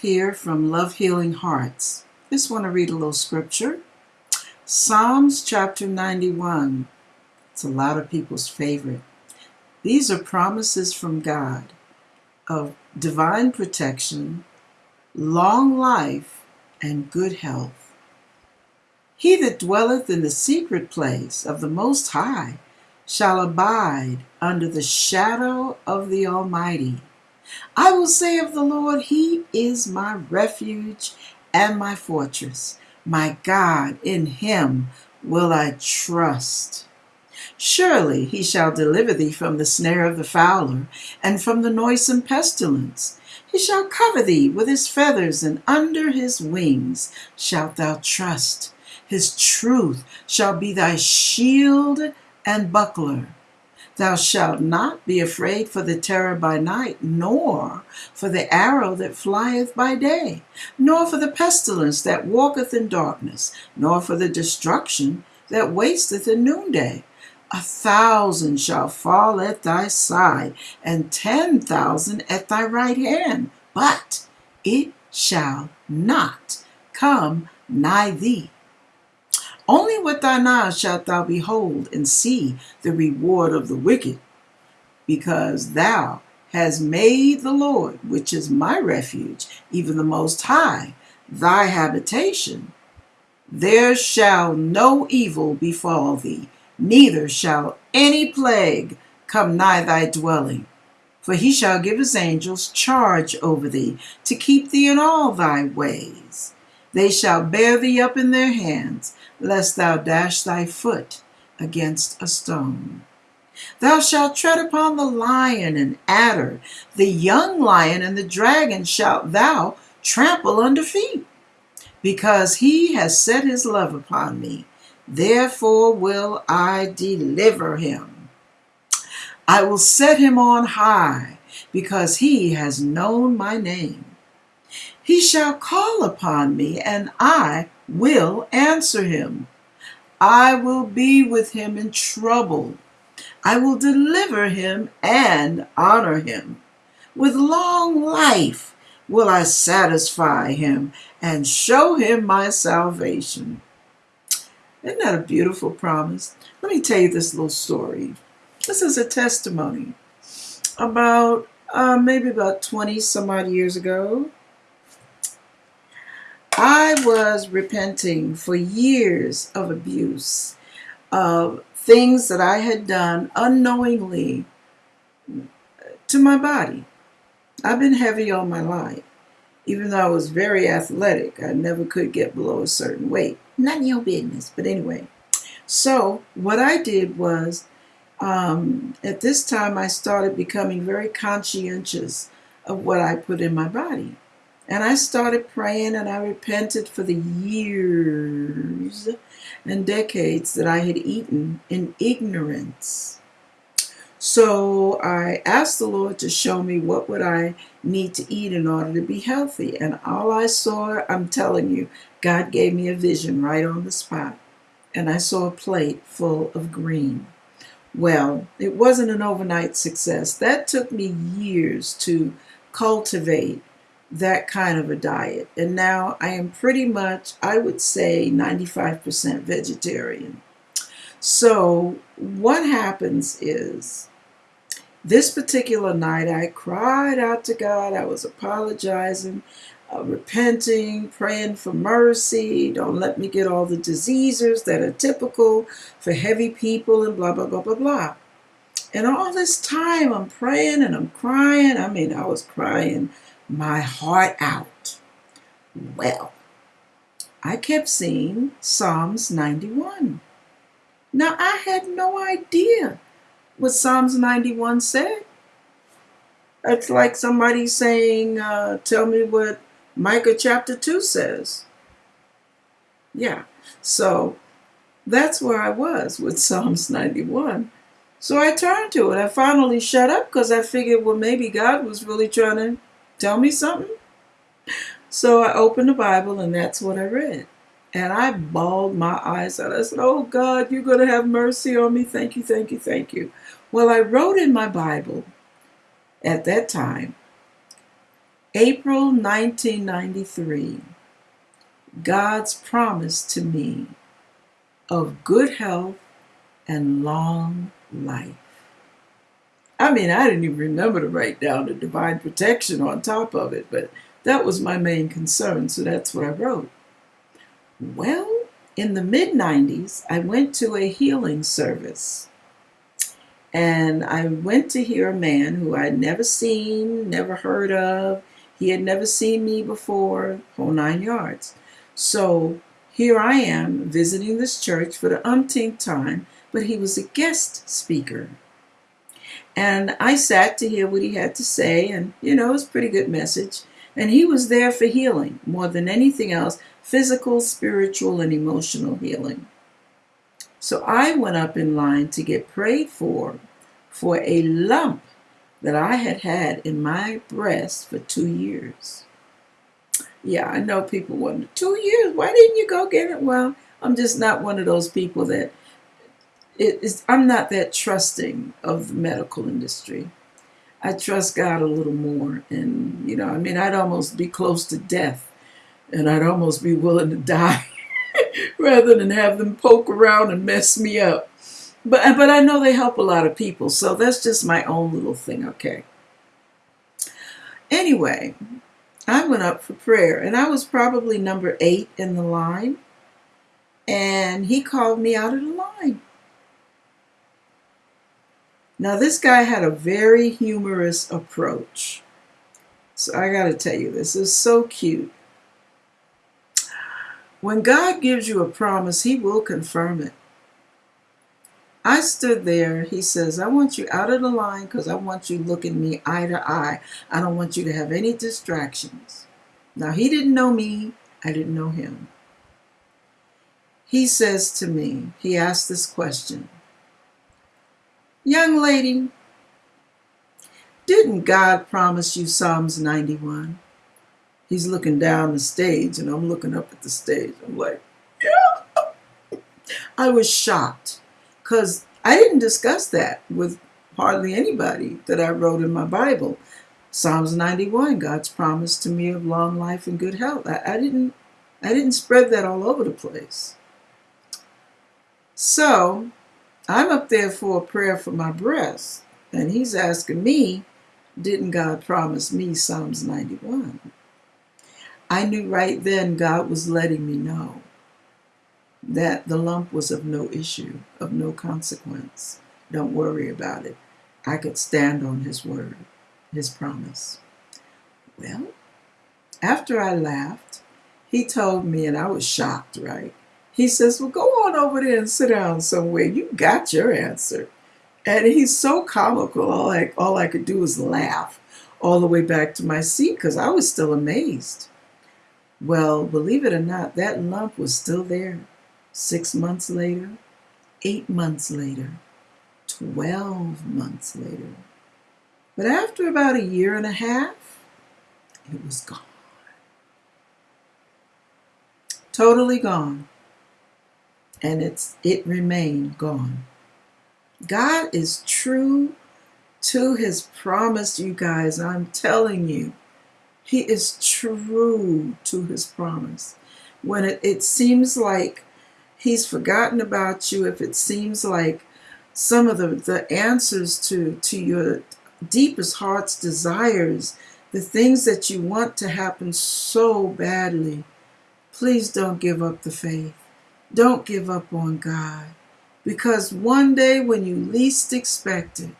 here from Love Healing Hearts. Just want to read a little scripture. Psalms chapter 91. It's a lot of people's favorite. These are promises from God of divine protection, long life, and good health. He that dwelleth in the secret place of the Most High shall abide under the shadow of the Almighty. I will say of the Lord, He is my refuge and my fortress. My God, in Him will I trust. Surely he shall deliver thee from the snare of the fowler, and from the noisome pestilence. He shall cover thee with his feathers, and under his wings shalt thou trust. His truth shall be thy shield and buckler. Thou shalt not be afraid for the terror by night, nor for the arrow that flieth by day, nor for the pestilence that walketh in darkness, nor for the destruction that wasteth in noonday. A thousand shall fall at thy side, and ten thousand at thy right hand, but it shall not come nigh thee. Only with thine eyes shalt thou behold and see the reward of the wicked, because thou hast made the Lord, which is my refuge, even the Most High, thy habitation. There shall no evil befall thee, neither shall any plague come nigh thy dwelling. For he shall give his angels charge over thee, to keep thee in all thy ways. They shall bear thee up in their hands, lest thou dash thy foot against a stone. Thou shalt tread upon the lion and adder, the young lion and the dragon shalt thou trample under feet. Because he has set his love upon me, therefore will I deliver him. I will set him on high, because he has known my name. He shall call upon me, and I will answer him. I will be with him in trouble. I will deliver him and honor him. With long life will I satisfy him and show him my salvation. Isn't that a beautiful promise? Let me tell you this little story. This is a testimony about uh, maybe about 20 some odd years ago. I was repenting for years of abuse, of things that I had done unknowingly to my body. I've been heavy all my life. Even though I was very athletic, I never could get below a certain weight. None of your business. But anyway, so what I did was um, at this time I started becoming very conscientious of what I put in my body. And I started praying and I repented for the years and decades that I had eaten in ignorance. So I asked the Lord to show me what would I need to eat in order to be healthy. And all I saw, I'm telling you, God gave me a vision right on the spot. And I saw a plate full of green. Well, it wasn't an overnight success. That took me years to cultivate that kind of a diet. And now I am pretty much, I would say, 95% vegetarian. So what happens is, this particular night I cried out to God. I was apologizing, uh, repenting, praying for mercy. Don't let me get all the diseases that are typical for heavy people and blah, blah, blah, blah, blah. And all this time I'm praying and I'm crying. I mean, I was crying my heart out. Well, I kept seeing Psalms 91. Now, I had no idea what Psalms 91 said. It's like somebody saying, uh, Tell me what Micah chapter 2 says. Yeah, so that's where I was with Psalms 91. So I turned to it. I finally shut up because I figured, well, maybe God was really trying to tell me something? So I opened the Bible and that's what I read. And I bawled my eyes out. I said, Oh God, you're going to have mercy on me. Thank you, thank you, thank you. Well, I wrote in my Bible at that time, April 1993, God's promise to me of good health and long life. I mean, I didn't even remember to write down the divine protection on top of it, but that was my main concern, so that's what I wrote. Well, in the mid 90s, I went to a healing service. And I went to hear a man who I'd never seen, never heard of. He had never seen me before, whole nine yards. So here I am visiting this church for the umpteenth time, but he was a guest speaker. And I sat to hear what he had to say, and you know, it was a pretty good message. And he was there for healing more than anything else physical, spiritual, and emotional healing. So I went up in line to get prayed for for a lump that I had had in my breast for two years. Yeah, I know people wonder, two years, why didn't you go get it? Well, I'm just not one of those people that is, I'm not that trusting of the medical industry. I trust God a little more. And, you know, I mean, I'd almost be close to death and I'd almost be willing to die rather than have them poke around and mess me up. But, but I know they help a lot of people, so that's just my own little thing, okay? Anyway, I went up for prayer, and I was probably number eight in the line, and he called me out of the line. Now, this guy had a very humorous approach. So I got to tell you, this is so cute. When God gives you a promise, He will confirm it. I stood there. He says, I want you out of the line because I want you looking me eye to eye. I don't want you to have any distractions. Now, he didn't know me. I didn't know him. He says to me, he asked this question Young lady, didn't God promise you Psalms 91? He's looking down the stage and I'm looking up at the stage. I'm like, yeah. I was shocked because I didn't discuss that with hardly anybody that I wrote in my Bible. Psalms 91, God's promise to me of long life and good health. I, I didn't I didn't spread that all over the place. So I'm up there for a prayer for my breast, and he's asking me, didn't God promise me Psalms 91? I knew right then God was letting me know that the lump was of no issue, of no consequence. Don't worry about it. I could stand on his word, his promise. Well, after I laughed, he told me, and I was shocked, right? He says, Well, go on over there and sit down somewhere. You got your answer. And he's so comical. All I, all I could do was laugh all the way back to my seat because I was still amazed. Well, believe it or not, that lump was still there. Six months later, eight months later, 12 months later. But after about a year and a half, it was gone. Totally gone and it's it remained gone. God is true to his promise, you guys. I'm telling you, he is true to his promise. When it, it seems like he's forgotten about you, if it seems like some of the, the answers to, to your deepest heart's desires, the things that you want to happen so badly, please don't give up the faith. Don't give up on God. Because one day when you least expect it,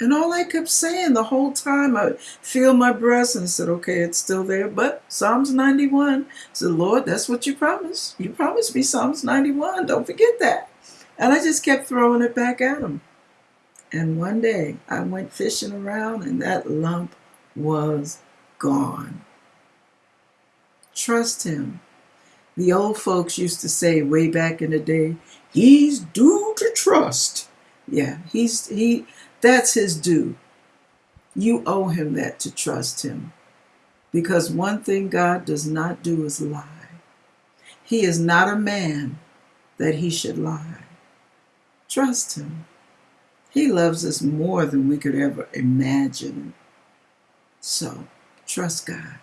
and all I kept saying the whole time, I feel my breast and said, okay, it's still there. But Psalms 91 said, Lord, that's what you promised. You promised me Psalms 91. Don't forget that. And I just kept throwing it back at him. And one day I went fishing around and that lump was gone. Trust him the old folks used to say way back in the day, he's due to trust. Yeah, he's he that's his due. You owe him that to trust him. Because one thing God does not do is lie. He is not a man that he should lie. Trust him. He loves us more than we could ever imagine. So, Trust God.